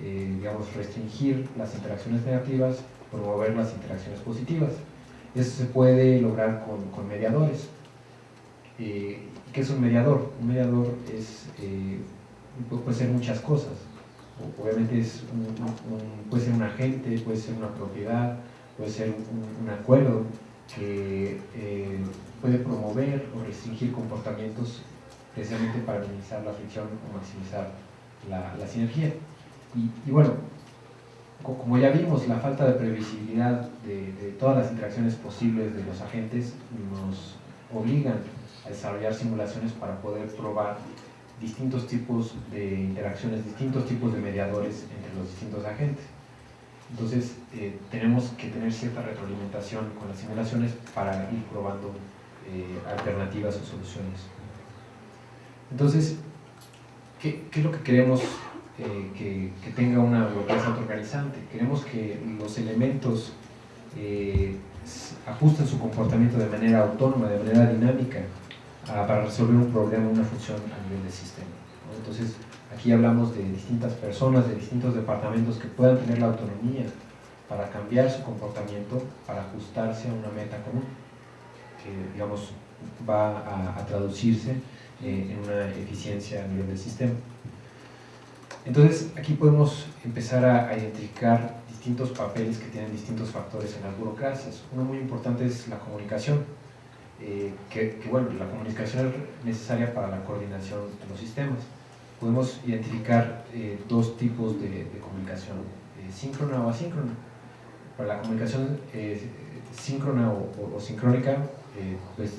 Eh, digamos, restringir las interacciones negativas, promover las interacciones positivas. Eso se puede lograr con, mediadores. Eh, ¿Qué es un mediador? Un mediador es, eh, puede ser muchas cosas obviamente es puede ser un agente, puede ser una propiedad, puede ser un, acuerdo que eh, puede promover o restringir comportamientos precisamente para minimizar la fricción o maximizar la, sinergia. Y, bueno, como ya vimos, la falta de previsibilidad de, de, todas las interacciones posibles de los agentes nos obligan desarrollar simulaciones para poder probar distintos tipos de interacciones, distintos tipos de mediadores entre los distintos agentes. Entonces, eh, tenemos que tener cierta retroalimentación con las simulaciones para ir probando eh, alternativas o soluciones. Entonces, ¿qué, es lo que queremos eh, que, tenga una burocracia autoorganizante? Queremos que los elementos ajusten su comportamiento de manera autónoma, de manera dinámica, para resolver un problema, una función a nivel del sistema. Entonces, aquí hablamos de distintas personas, de distintos departamentos que puedan tener la autonomía para cambiar su comportamiento, para ajustarse a una meta común, que digamos va a, traducirse eh, en una eficiencia a nivel del sistema. Entonces, aquí podemos empezar a, identificar distintos papeles que tienen distintos factores en las burocracias. Uno muy importante es la comunicación eh, que, bueno, la comunicación es necesaria para la coordinación de los sistemas. Podemos identificar eh, dos tipos de, comunicación, eh, síncrona o asíncrona. Para la comunicación síncrona o, sincrónica eh, pues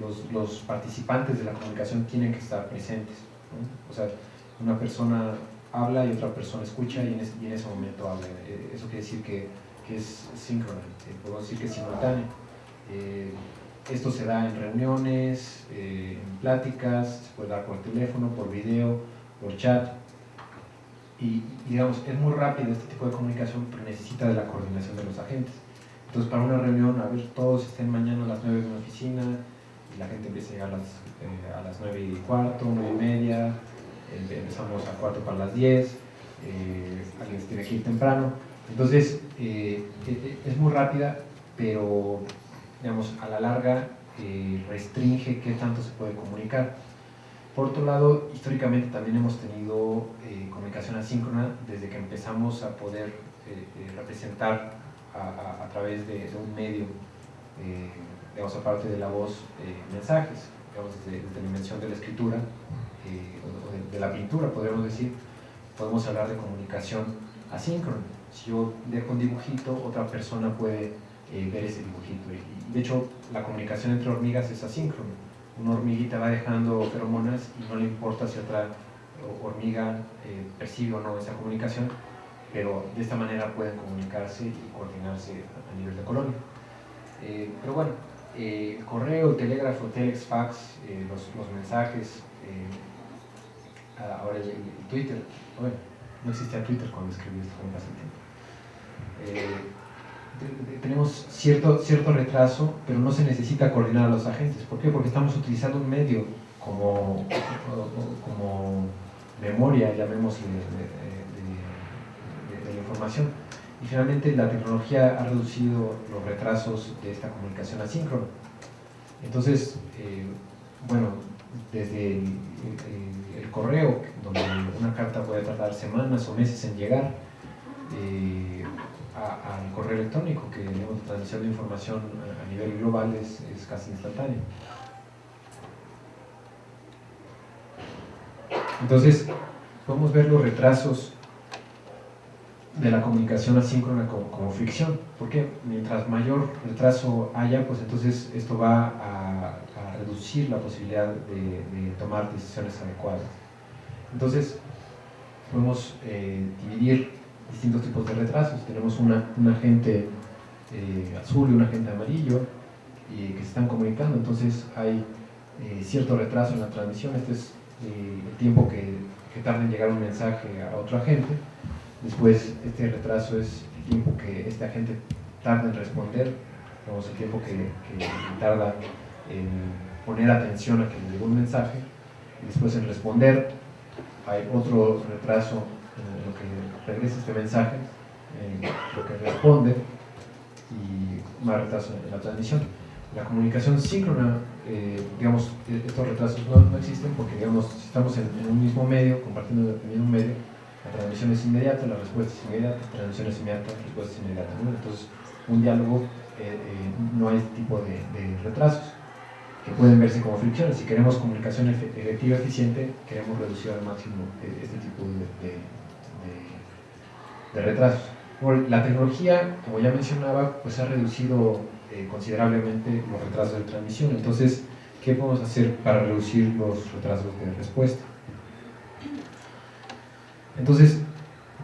los, los, participantes de la comunicación tienen que estar presentes. O sea, una persona habla y otra persona escucha y en, ese momento habla. Eh, eso quiere decir que, que es síncrono, eh, puedo decir que es simultáneo. Esto se da en reuniones, en pláticas, se puede dar por teléfono, por video, por chat. Y, digamos, es muy rápido este tipo de comunicación, pero necesita de la coordinación de los agentes. Entonces, para una reunión, a ver, todos estén mañana a las 9 en una oficina, y la gente empieza a llegar a las, eh, a las 9 y cuarto, 9 y media, empezamos a cuarto para las 10, eh, alguien tiene que ir temprano. Entonces, eh, e, e, es muy rápida, pero, digamos, a la larga restringe qué tanto se puede comunicar. Por otro lado, históricamente también hemos tenido eh, comunicación asíncrona desde que empezamos a poder eh, eh, representar a, través de, un medio, digamos, aparte de la voz, mensajes, digamos, desde, la dimensión de la escritura o de, la pintura, podríamos decir, podemos hablar de comunicación asíncrona. Si yo dejo un dibujito, otra persona puede ver ese dibujito. Y, de hecho, la comunicación entre hormigas es asíncrona una hormiguita va dejando feromonas y no le importa si otra hormiga eh, percibe o no esa comunicación, pero de esta manera pueden comunicarse y coordinarse a, nivel de colonia. Eh, pero bueno, eh, correo, telégrafo, telex, fax, los, mensajes, ahora el, Twitter, bueno, no existía Twitter cuando escribí esto, como pasa el tiempo tenemos cierto, cierto retraso, pero no se necesita coordinar a los agentes. ¿Por qué? Porque estamos utilizando un medio como, como memoria, llamémosle, de, la información. Y finalmente la tecnología ha reducido los retrasos de esta comunicación asíncrona. Entonces, eh, bueno, desde el, correo, donde una carta puede tardar semanas o meses en llegar, eh, al correo electrónico, que la transmisión de información a nivel global es, casi instantánea. Entonces, podemos ver los retrasos de la comunicación asíncrona como, fricción. porque Mientras mayor retraso haya, pues entonces esto va a, reducir la posibilidad de, tomar decisiones adecuadas. Entonces, podemos eh, dividir distintos tipos de retrasos. Tenemos una, un agente eh, azul y un agente amarillo que se están comunicando, entonces hay eh, cierto retraso en la transmisión. Este es eh, el tiempo que, que, tarda en llegar un mensaje a otro agente. Después, este retraso es el tiempo que este agente tarda en responder, digamos, el tiempo que, que tarda en poner atención a que le llegó un mensaje. Después en responder hay otro retraso en lo que regresa este mensaje, en lo que responde y más retraso en la transmisión. La comunicación síncrona, eh, digamos, estos retrasos no, no, existen porque, digamos, si estamos en, un mismo medio, compartiendo el mismo medio, la transmisión es inmediata, la respuesta es inmediata, la transmisión es inmediata, la respuesta es inmediata. Entonces, un diálogo eh, eh, no hay este tipo de, retrasos que pueden verse como fricciones. Si queremos comunicación efectiva, eficiente, queremos reducir al máximo este tipo de retrasos. La tecnología, como ya mencionaba, pues ha reducido eh, considerablemente los retrasos de transmisión. Entonces, ¿qué podemos hacer para reducir los retrasos de respuesta? Entonces,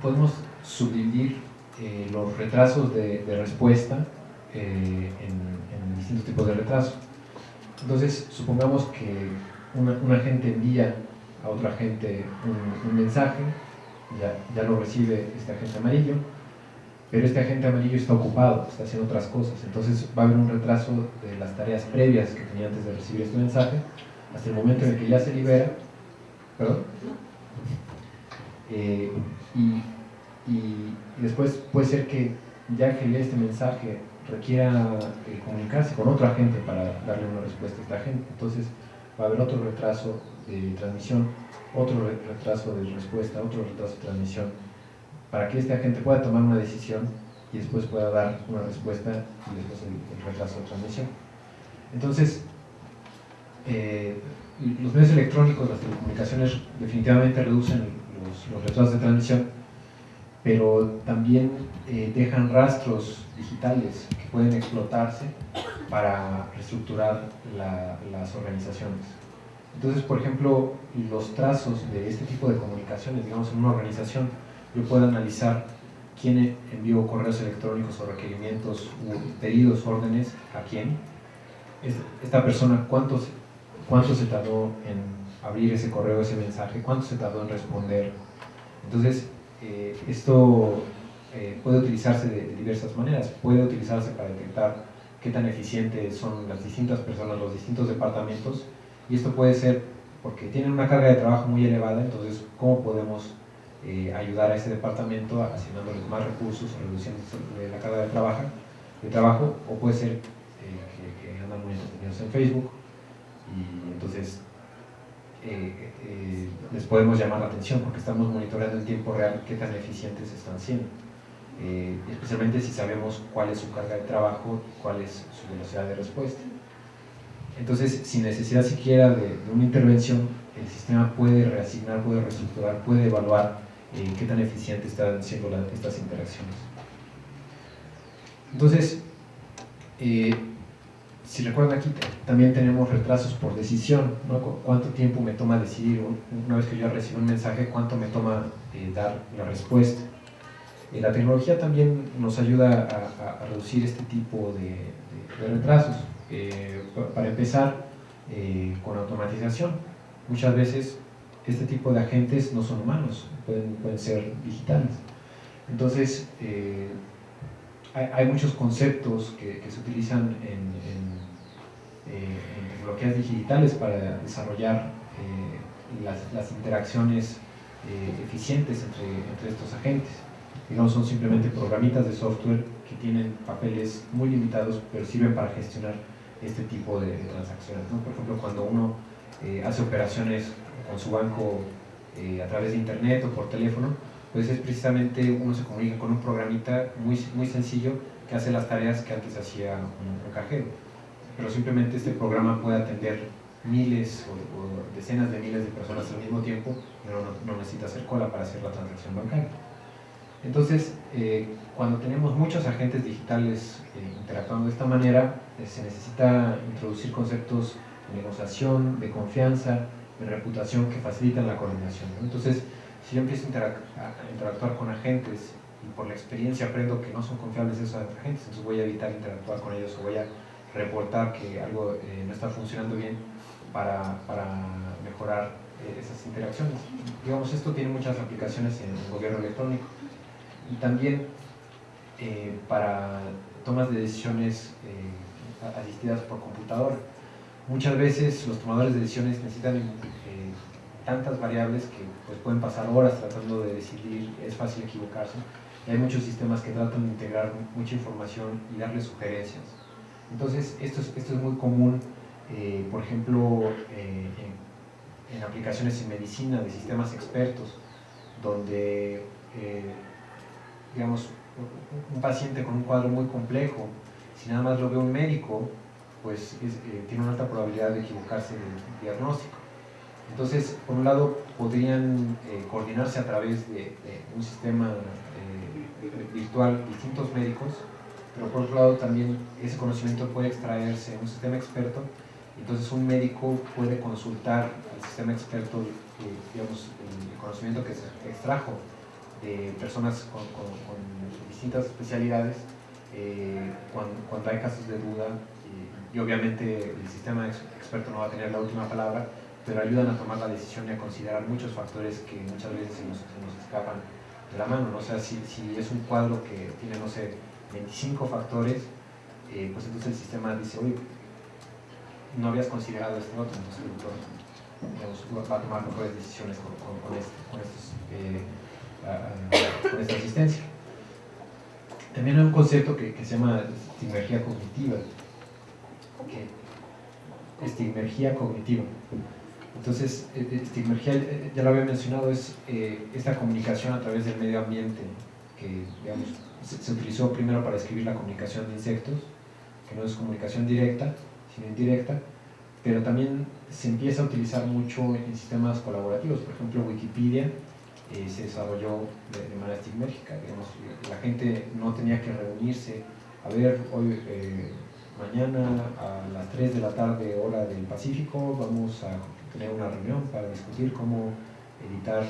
podemos subdividir eh, los retrasos de, respuesta eh, en, distintos tipos de retrasos. Entonces, supongamos que un agente envía a otro agente un mensaje ya, lo recibe este agente amarillo, pero este agente amarillo está ocupado, está haciendo otras cosas, entonces va a haber un retraso de las tareas previas que tenía antes de recibir este mensaje, hasta el momento en el que ya se libera, ¿perdón? Eh, y, después puede ser que ya que lee este mensaje requiera eh, comunicarse con otro agente para darle una respuesta a este agente, entonces va a haber otro retraso de transmisión otro retraso de respuesta, otro retraso de transmisión, para que este agente pueda tomar una decisión y después pueda dar una respuesta y después el, retraso de transmisión. Entonces, eh, los medios electrónicos, las telecomunicaciones definitivamente reducen los, retrasos de transmisión, pero también eh, dejan rastros digitales que pueden explotarse para reestructurar las organizaciones. Entonces, por ejemplo, los trazos de este tipo de comunicaciones, digamos en una organización, yo puedo analizar quién envió correos electrónicos o requerimientos pedidos, órdenes, a quién. Esta persona, ¿cuánto, cuánto se tardó en abrir ese correo, ese mensaje, cuánto se tardó en responder. Entonces, eh, esto eh, puede utilizarse de, diversas maneras. Puede utilizarse para detectar qué tan eficientes son las distintas personas, los distintos departamentos, y esto puede ser porque tienen una carga de trabajo muy elevada, entonces, ¿cómo podemos eh, ayudar a ese departamento asignándoles más recursos, reduciendo la carga de trabajo, de trabajo o puede ser que, andan muy entretenidos en Facebook y entonces eh, eh, les podemos llamar la atención porque estamos monitoreando en tiempo real qué tan eficientes están siendo. Eh, especialmente si sabemos cuál es su carga de trabajo cuál es su velocidad de respuesta. Entonces, sin necesidad siquiera de, una intervención, el sistema puede reasignar, puede reestructurar, puede evaluar qué tan eficientes están siendo estas interacciones. Entonces, si recuerdan aquí también tenemos retrasos por decisión, ¿no? cuánto tiempo me toma decidir, una vez que yo recibo un mensaje, cuánto me toma eh, dar la respuesta. Eh, la tecnología también nos ayuda a, reducir este tipo de, retrasos. Eh, para empezar, con automatización. Muchas veces este tipo de agentes no son humanos, pueden, ser digitales. Entonces, hay, muchos conceptos que, se utilizan en eh, en tecnologías digitales para desarrollar eh, las, interacciones eh, eficientes entre, estos agentes. Y no son simplemente programitas de software que tienen papeles muy limitados, pero sirven para gestionar este tipo de, transacciones. Por ejemplo, cuando uno hace operaciones con su banco a través de internet o por teléfono, pues es precisamente uno se comunica con un programita muy, muy sencillo que hace las tareas que antes hacía un cajero pero simplemente este programa puede atender miles o, decenas de miles de personas al mismo tiempo, pero no, necesita hacer cola para hacer la transacción bancaria. Entonces, eh, cuando tenemos muchos agentes digitales eh, interactuando de esta manera, eh, se necesita introducir conceptos de negociación, de confianza, de reputación que facilitan la coordinación. Entonces, si yo empiezo a interactuar con agentes y por la experiencia aprendo que no son confiables esos agentes, entonces voy a evitar interactuar con ellos o voy a reportar que algo no está funcionando bien para, para mejorar esas interacciones. Digamos, esto tiene muchas aplicaciones en el gobierno electrónico y también eh, para tomas de decisiones asistidas por computadora. Muchas veces los tomadores de decisiones necesitan tantas variables que pues, pueden pasar horas tratando de decidir, es fácil equivocarse. Y hay muchos sistemas que tratan de integrar mucha información y darle sugerencias entonces, esto es, esto es muy común, eh, por ejemplo, eh, en, aplicaciones en medicina de sistemas expertos, donde, eh, digamos, un paciente con un cuadro muy complejo, si nada más lo ve un médico, pues tiene una alta probabilidad de equivocarse del diagnóstico. Entonces, por un lado, podrían coordinarse a través de, un sistema virtual distintos médicos pero por otro lado también ese conocimiento puede extraerse en un sistema experto, entonces un médico puede consultar el sistema experto, eh, digamos, el, conocimiento que se extrajo de personas con, distintas especialidades eh, cuando, hay casos de duda y, obviamente el sistema experto no va a tener la última palabra, pero ayudan a tomar la decisión y a considerar muchos factores que muchas veces se nos, escapan de la mano. ¿no? O sea, si, es un cuadro que tiene, no sé, 25 factores, eh, pues entonces el sistema dice, oye, no habías considerado este otro, entonces el doctor va a tomar mejores decisiones con, con, este, eh, esta asistencia. También hay un concepto que, se llama estigmergia cognitiva. estigmergia cognitiva. Entonces, e, estigmergia, ya lo había mencionado, es esta comunicación a través del medio ambiente que, digamos, se, utilizó primero para escribir la comunicación de insectos, que no es comunicación directa, sino indirecta, pero también se empieza a utilizar mucho en sistemas colaborativos. Por ejemplo, Wikipedia eh, se desarrolló de, manera estigmática. Digamos, la gente no tenía que reunirse a ver, hoy eh, mañana a las 3 de la tarde hora del Pacífico vamos a tener una reunión para discutir cómo editar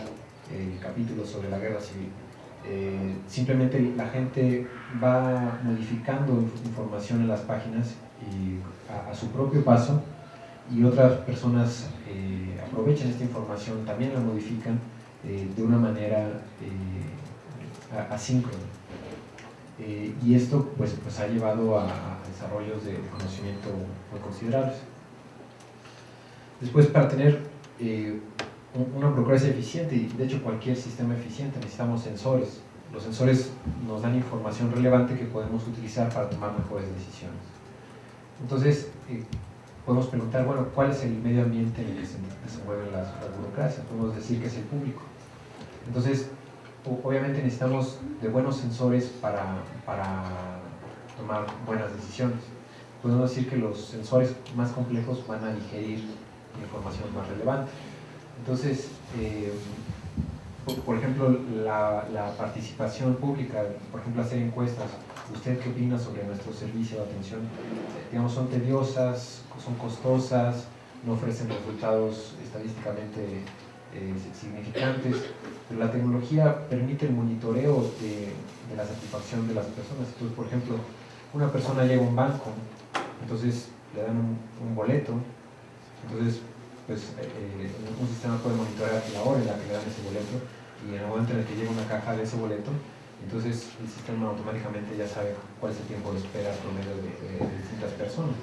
el sobre la guerra civil. Eh, simplemente la gente va modificando información en las páginas y a, su propio paso y otras personas aprovechan esta información, también la modifican eh, de una manera asíncrona. y esto pues, pues ha llevado a, desarrollos de conocimiento muy considerables. Después, para tener una burocracia eficiente y de hecho cualquier sistema eficiente necesitamos sensores. Los sensores nos dan información relevante que podemos utilizar para tomar mejores decisiones. Entonces, eh, podemos preguntar, bueno, ¿cuál es el medio ambiente en el que se desenvuelven las, burocracias? Podemos decir que es el público. Entonces, obviamente necesitamos de buenos sensores para, para tomar buenas decisiones. Podemos decir que los sensores más complejos van a digerir información más relevante. Entonces, eh, por ejemplo, la, participación pública, por ejemplo, hacer encuestas. ¿Usted qué opina sobre nuestro servicio de atención? Digamos, son tediosas, son costosas, no ofrecen resultados estadísticamente eh, significantes, pero la tecnología permite el monitoreo de, la satisfacción de las personas. Entonces, por ejemplo, una persona llega a un banco, entonces le dan un, boleto, entonces pues eh, un sistema puede monitorear la hora en la que le dan ese boleto y en el momento en el que llega una caja de ese boleto, entonces el sistema automáticamente ya sabe cuál es el tiempo de espera promedio de, de, distintas personas.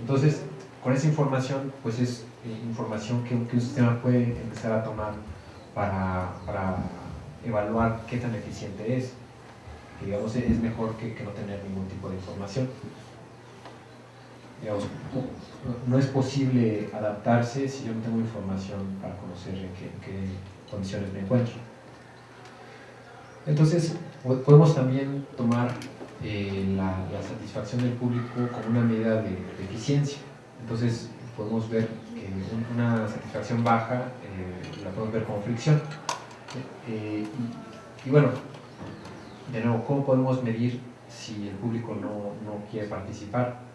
Entonces, con esa información, pues es eh, información que, un sistema puede empezar a tomar para, evaluar qué tan eficiente es. Digamos, es mejor que, que no tener ningún tipo de información no es posible adaptarse si yo no tengo información para conocer en qué, condiciones me encuentro. Entonces, podemos también tomar eh, la, satisfacción del público como una medida de, eficiencia. Entonces, podemos ver que una satisfacción baja eh, la podemos ver como fricción. Eh, y, bueno, de nuevo, ¿cómo podemos medir si el público no, no quiere participar?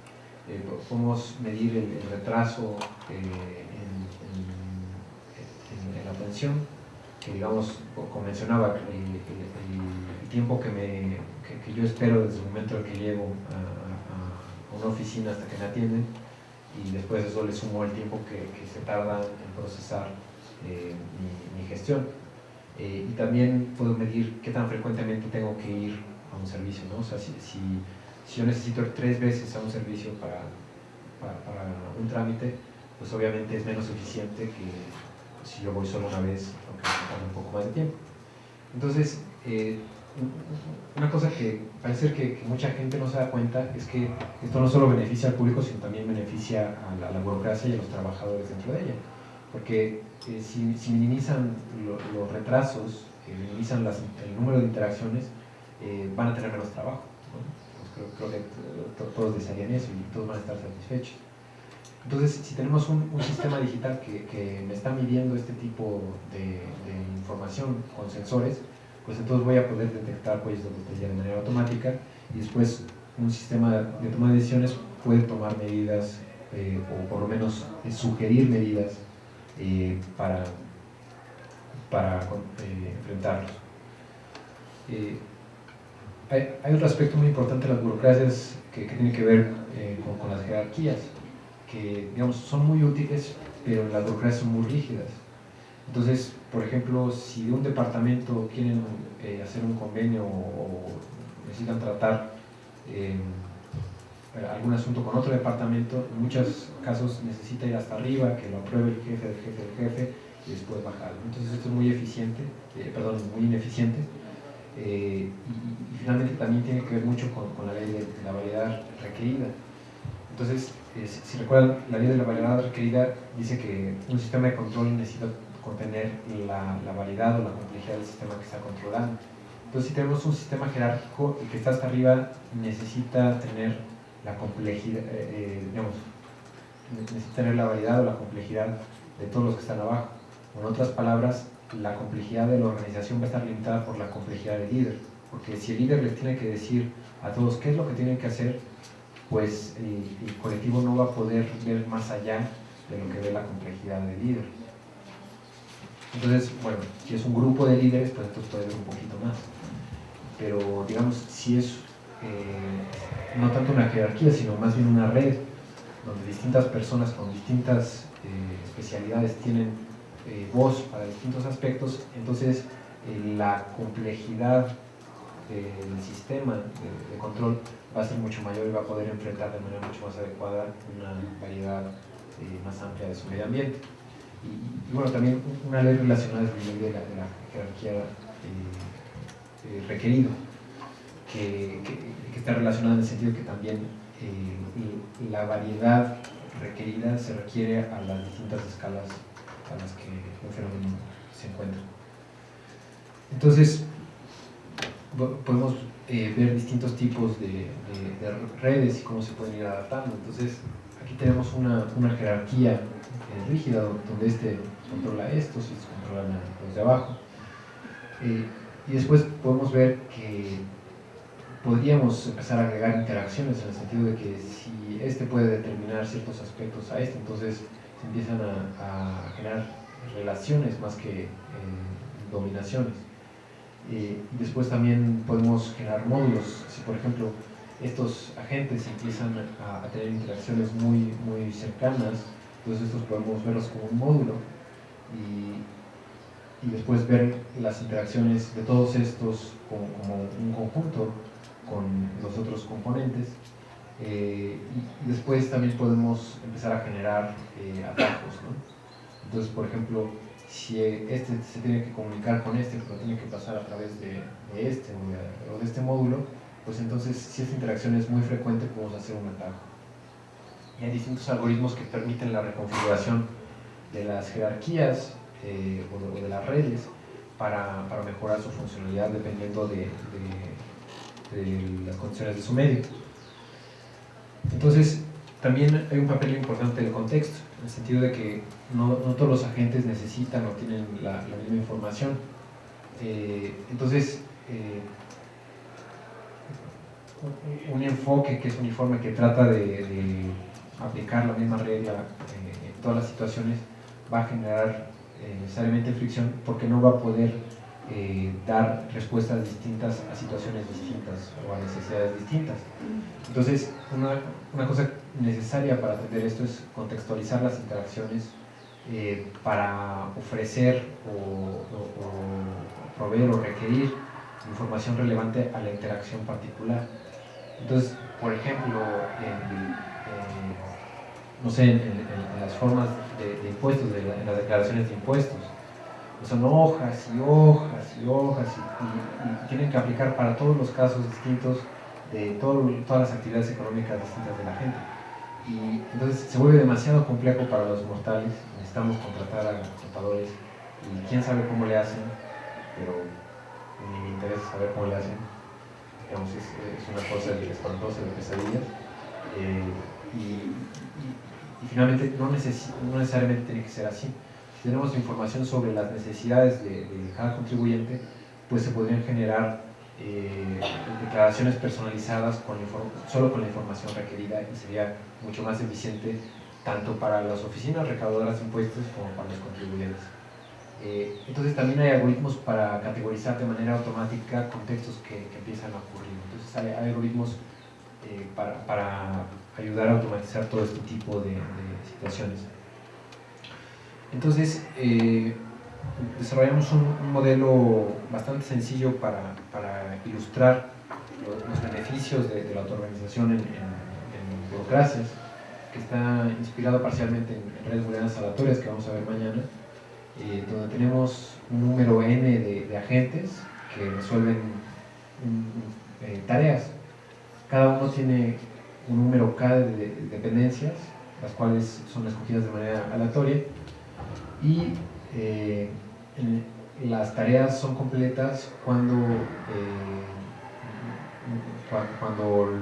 eh, podemos medir el, retraso en, la atención, que digamos, como mencionaba, el, tiempo que, me, que, yo espero desde el momento en que llego a, una oficina hasta que me atienden, y después eso le sumo el tiempo que, se tarda en procesar eh, mi, gestión. Eh, y también puedo medir qué tan frecuentemente tengo que ir a un servicio, ¿no? O sea, si si yo necesito ir tres veces a un servicio para, para, un trámite, pues obviamente es menos eficiente que si yo voy solo una vez, aunque me un poco más de tiempo. Entonces, eh, una cosa que parece que, mucha gente no se da cuenta es que esto no solo beneficia al público, sino también beneficia a la, burocracia y a los trabajadores dentro de ella. Porque eh, si, minimizan los retrasos, eh, minimizan el número de interacciones, van a tener menos trabajo creo, que todos desearían eso y todos van a estar satisfechos. Entonces, si tenemos un, sistema digital que, me está midiendo este tipo de, información con sensores, pues entonces voy a poder detectar cuellos de botella de manera automática y después un sistema de toma de decisiones puede tomar medidas eh, o por lo menos sugerir medidas eh, para, para eh, enfrentarlos. Hay, otro aspecto muy importante de las burocracias que, tiene que ver eh, con, las jerarquías, que digamos, son muy útiles, pero las burocracias son muy rígidas. Entonces, por ejemplo, si un departamento quieren eh, hacer un convenio o, necesitan tratar eh, algún asunto con otro departamento, en muchos casos necesita ir hasta arriba, que lo apruebe el jefe del jefe del jefe y después bajarlo. Entonces esto es muy eficiente, perdón, muy ineficiente eh, y, finalmente también tiene que ver mucho con, la ley de, la variedad requerida. Entonces, si recuerdan, la ley de la variedad requerida dice que un sistema de control necesita contener la, la variedad o la complejidad del sistema que está controlando. Entonces, si tenemos un sistema jerárquico, el que está hasta arriba necesita tener la complejidad, eh, eh, digamos, necesita tener la variedad o la complejidad de todos los que están abajo. En otras palabras, la complejidad de la organización va a estar limitada por la complejidad del líder. Porque si el líder les tiene que decir a todos qué es lo que tienen que hacer, pues el, el colectivo no va a poder ver más allá de lo que ve la complejidad del líder. Entonces, bueno, si es un grupo de líderes, pues entonces puede ver un poquito más. Pero, digamos, si es eh, no tanto una jerarquía, sino más bien una red, donde distintas personas con distintas eh, especialidades tienen eh, voz para distintos aspectos, entonces la complejidad del sistema de, control va a ser mucho mayor y va a poder enfrentar de manera mucho más adecuada una variedad más amplia de su medio ambiente. Y, bueno, también una ley relacionada es la ley de la, jerarquía eh, eh, requerido, que, está relacionada en el sentido que también eh, la variedad requerida se requiere a las distintas escalas a las que un fenómeno se encuentra. Entonces, po- podemos eh, ver distintos tipos de, de- de redes y cómo se pueden ir adaptando. Entonces, aquí tenemos una, una jerarquía rígida donde este controla estos y estos controlan los de abajo. Eh, y después podemos ver que podríamos empezar a agregar interacciones en el sentido de que si este puede determinar ciertos aspectos a este, entonces se empiezan a, generar relaciones más que eh, dominaciones. Eh, después también podemos generar módulos. Si por ejemplo estos agentes empiezan a, a tener interacciones muy, muy cercanas, entonces estos podemos verlos como un módulo y, y después ver las interacciones de todos estos como, un conjunto con los otros componentes. Eh, y, después también podemos empezar a generar eh, atajos. Entonces, por ejemplo, si este se tiene que comunicar con este, pero tiene que pasar a través de, de este o de, o de este módulo, pues entonces si esta interacción es muy frecuente podemos hacer un atajo. Y hay distintos algoritmos que permiten la reconfiguración de las jerarquías eh, o, de, las redes para, para, mejorar su funcionalidad dependiendo de, las condiciones de su medio. Entonces, también hay un papel importante del contexto, en el sentido de que no, no todos los agentes necesitan o tienen la, misma información. Eh, entonces, eh, un enfoque que es uniforme, que trata de aplicar la misma regla eh, en todas las situaciones, va a generar eh, necesariamente fricción porque no va a poder eh, dar respuestas distintas a situaciones distintas o a necesidades distintas. Entonces, una, una cosa necesaria para atender esto es contextualizar las interacciones para ofrecer o, o, o, proveer o requerir información relevante a la interacción particular. Entonces, por ejemplo, en, no sé, en, las formas de, impuestos, de la, en las declaraciones de impuestos, son hojas y hojas y hojas y, tienen que aplicar para todos los casos distintos de todo, todas las actividades económicas distintas de la gente. Y entonces se vuelve demasiado complejo para los mortales, necesitamos contratar a contadores y quién sabe cómo le hacen, pero ni me interesa saber cómo le hacen. Digamos, es, es una cosa espantosa, de pesadillas. Eh, y, finalmente no, neces no necesariamente tiene que ser así si tenemos información sobre las necesidades de, de cada contribuyente, pues se podrían generar eh, declaraciones personalizadas con solo con la información requerida y sería mucho más eficiente tanto para las oficinas recaudadoras de impuestos como para los contribuyentes. Eh, entonces también hay algoritmos para categorizar de manera automática contextos que, que empiezan a ocurrir. Entonces hay, hay algoritmos eh, para, para, ayudar a automatizar todo este tipo de, de situaciones. Entonces, eh, desarrollamos un, un, modelo bastante sencillo para, para ilustrar los, beneficios de, de la autoorganización en, burocracias, que está inspirado parcialmente en, redes booleanas aleatorias que vamos a ver mañana, eh, donde tenemos un número n de, de agentes que resuelven eh, tareas. Cada uno tiene un número k de, de dependencias, las cuales son escogidas de manera aleatoria, y eh, las tareas son completas cuando, eh, cuando